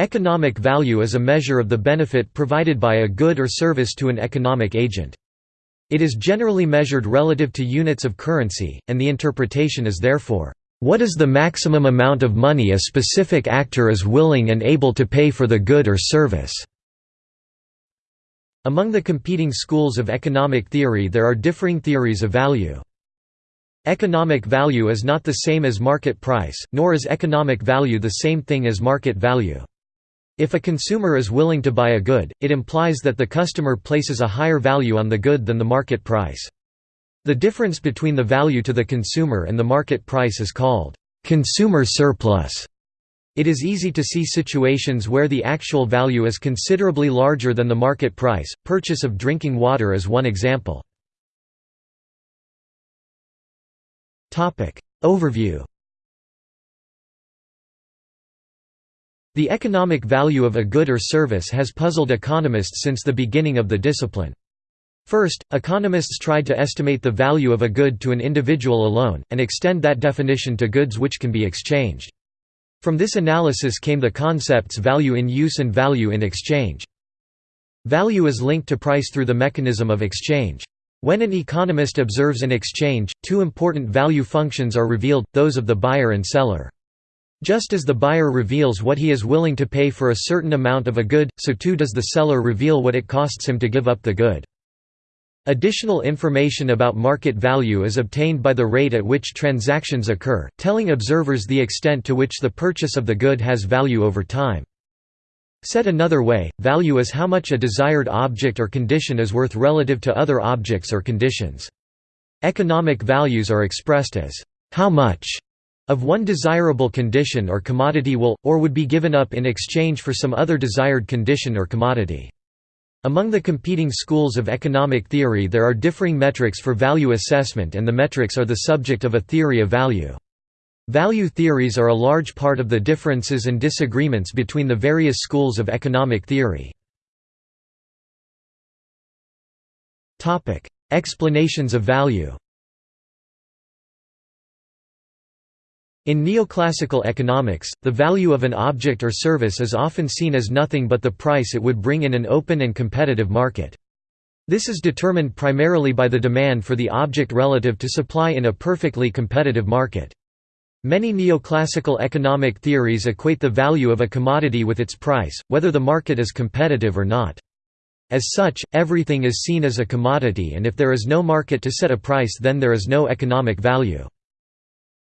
Economic value is a measure of the benefit provided by a good or service to an economic agent. It is generally measured relative to units of currency, and the interpretation is therefore, "...what is the maximum amount of money a specific actor is willing and able to pay for the good or service?" Among the competing schools of economic theory there are differing theories of value. Economic value is not the same as market price, nor is economic value the same thing as market value. If a consumer is willing to buy a good, it implies that the customer places a higher value on the good than the market price. The difference between the value to the consumer and the market price is called consumer surplus. It is easy to see situations where the actual value is considerably larger than the market price. Purchase of drinking water is one example. Topic Overview The economic value of a good or service has puzzled economists since the beginning of the discipline. First, economists tried to estimate the value of a good to an individual alone, and extend that definition to goods which can be exchanged. From this analysis came the concepts value in use and value in exchange. Value is linked to price through the mechanism of exchange. When an economist observes an exchange, two important value functions are revealed, those of the buyer and seller. Just as the buyer reveals what he is willing to pay for a certain amount of a good, so too does the seller reveal what it costs him to give up the good. Additional information about market value is obtained by the rate at which transactions occur, telling observers the extent to which the purchase of the good has value over time. Said another way, value is how much a desired object or condition is worth relative to other objects or conditions. Economic values are expressed as, how much of one desirable condition or commodity will, or would be given up in exchange for some other desired condition or commodity. Among the competing schools of economic theory there are differing metrics for value assessment and the metrics are the subject of a theory of value. Value theories are a large part of the differences and disagreements between the various schools of economic theory. Explanations of value In neoclassical economics, the value of an object or service is often seen as nothing but the price it would bring in an open and competitive market. This is determined primarily by the demand for the object relative to supply in a perfectly competitive market. Many neoclassical economic theories equate the value of a commodity with its price, whether the market is competitive or not. As such, everything is seen as a commodity and if there is no market to set a price then there is no economic value.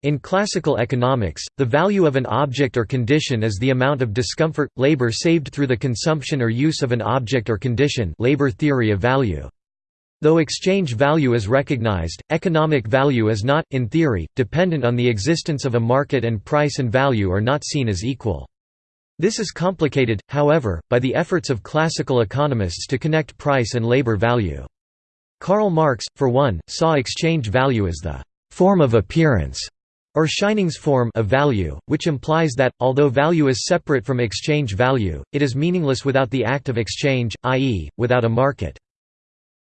In classical economics, the value of an object or condition is the amount of discomfort, labor saved through the consumption or use of an object or condition labor theory of value. Though exchange value is recognized, economic value is not, in theory, dependent on the existence of a market and price and value are not seen as equal. This is complicated, however, by the efforts of classical economists to connect price and labor value. Karl Marx, for one, saw exchange value as the form of appearance or Erscheinungsform of value, which implies that, although value is separate from exchange value, it is meaningless without the act of exchange, i.e., without a market.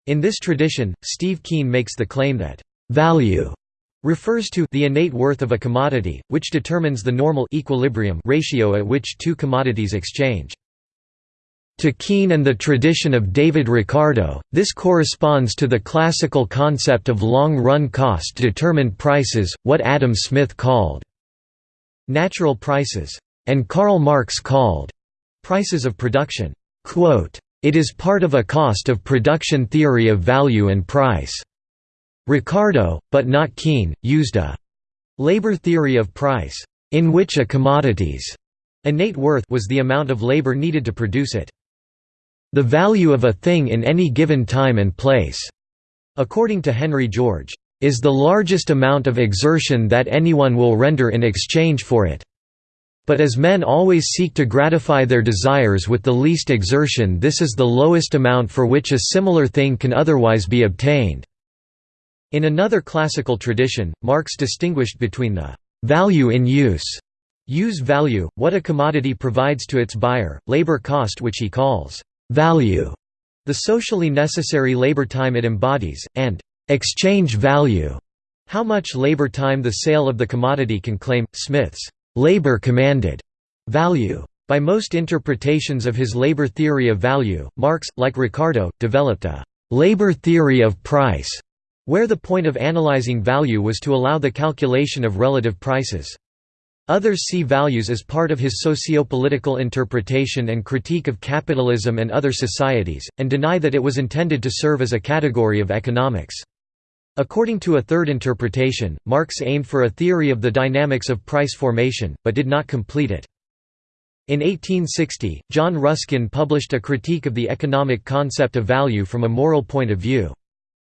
In this tradition, Steve Keen makes the claim that, "...value," refers to the innate worth of a commodity, which determines the normal equilibrium ratio at which two commodities exchange. To Keen and the tradition of David Ricardo, this corresponds to the classical concept of long-run cost-determined prices, what Adam Smith called natural prices, and Karl Marx called prices of production. It is part of a cost of production theory of value and price. Ricardo, but not Keen, used a labor theory of price, in which a commodity's innate worth was the amount of labor needed to produce it. The value of a thing in any given time and place, according to Henry George, is the largest amount of exertion that anyone will render in exchange for it. But as men always seek to gratify their desires with the least exertion this is the lowest amount for which a similar thing can otherwise be obtained." In another classical tradition, Marx distinguished between the «value in use» use value, what a commodity provides to its buyer, labor cost which he calls value, the socially necessary labor time it embodies, and exchange value, how much labor time the sale of the commodity can claim. Smith's labor commanded value By most interpretations of his labor theory of value, Marx, like Ricardo, developed a «labor theory of price», where the point of analyzing value was to allow the calculation of relative prices. Others see values as part of his socio-political interpretation and critique of capitalism and other societies, and deny that it was intended to serve as a category of economics. According to a third interpretation, Marx aimed for a theory of the dynamics of price formation, but did not complete it. In 1860, John Ruskin published a critique of the economic concept of value from a moral point of view.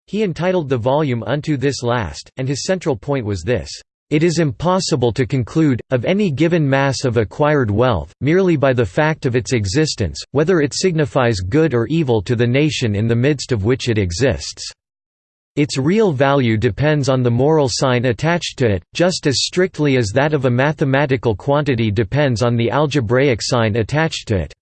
He entitled the volume Unto This Last, and his central point was this it is impossible to conclude, of any given mass of acquired wealth, merely by the fact of its existence, whether it signifies good or evil to the nation in the midst of which it exists. Its real value depends on the moral sign attached to it, just as strictly as that of a mathematical quantity depends on the algebraic sign attached to it.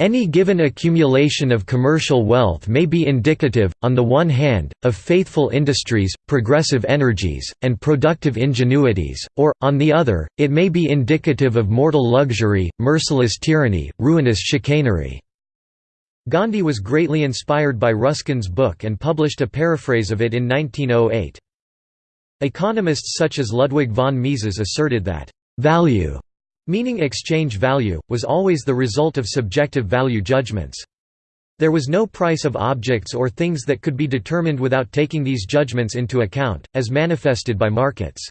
Any given accumulation of commercial wealth may be indicative, on the one hand, of faithful industries, progressive energies, and productive ingenuities, or, on the other, it may be indicative of mortal luxury, merciless tyranny, ruinous chicanery. Gandhi was greatly inspired by Ruskin's book and published a paraphrase of it in 1908. Economists such as Ludwig von Mises asserted that, "...value," meaning exchange value, was always the result of subjective value judgments. There was no price of objects or things that could be determined without taking these judgments into account, as manifested by markets.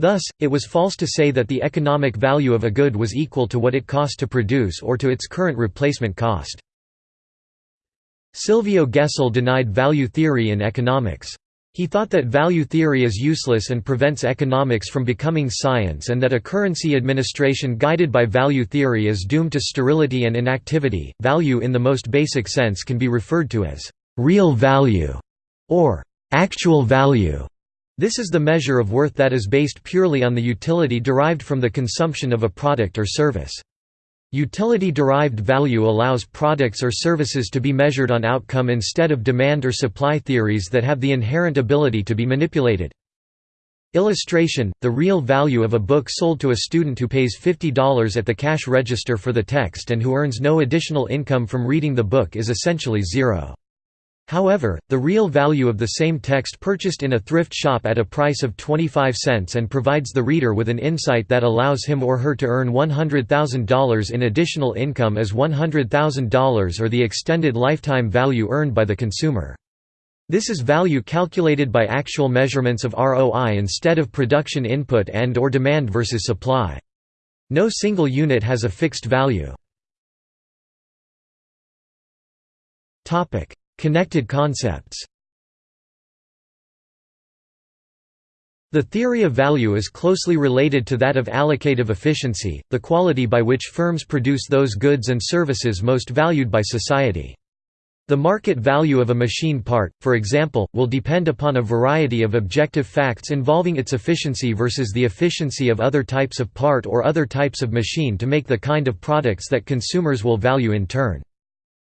Thus, it was false to say that the economic value of a good was equal to what it cost to produce or to its current replacement cost. Silvio Gesell denied value theory in economics. He thought that value theory is useless and prevents economics from becoming science and that a currency administration guided by value theory is doomed to sterility and inactivity. Value in the most basic sense can be referred to as real value or actual value. This is the measure of worth that is based purely on the utility derived from the consumption of a product or service. Utility-derived value allows products or services to be measured on outcome instead of demand or supply theories that have the inherent ability to be manipulated. Illustration, the real value of a book sold to a student who pays $50 at the cash register for the text and who earns no additional income from reading the book is essentially zero. However, the real value of the same text purchased in a thrift shop at a price of 25 cents and provides the reader with an insight that allows him or her to earn $100,000 in additional income as $100,000 or the extended lifetime value earned by the consumer. This is value calculated by actual measurements of ROI instead of production input and or demand versus supply. No single unit has a fixed value. Connected concepts The theory of value is closely related to that of allocative efficiency, the quality by which firms produce those goods and services most valued by society. The market value of a machine part, for example, will depend upon a variety of objective facts involving its efficiency versus the efficiency of other types of part or other types of machine to make the kind of products that consumers will value in turn.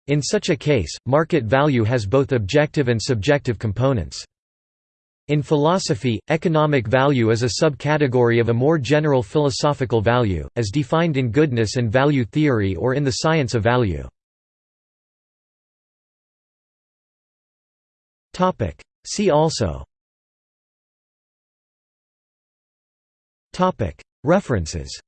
In such a case, market value has both objective and subjective components. In philosophy, economic value is a subcategory of a more general philosophical value, as defined in goodness and value theory or in the science of value. See also References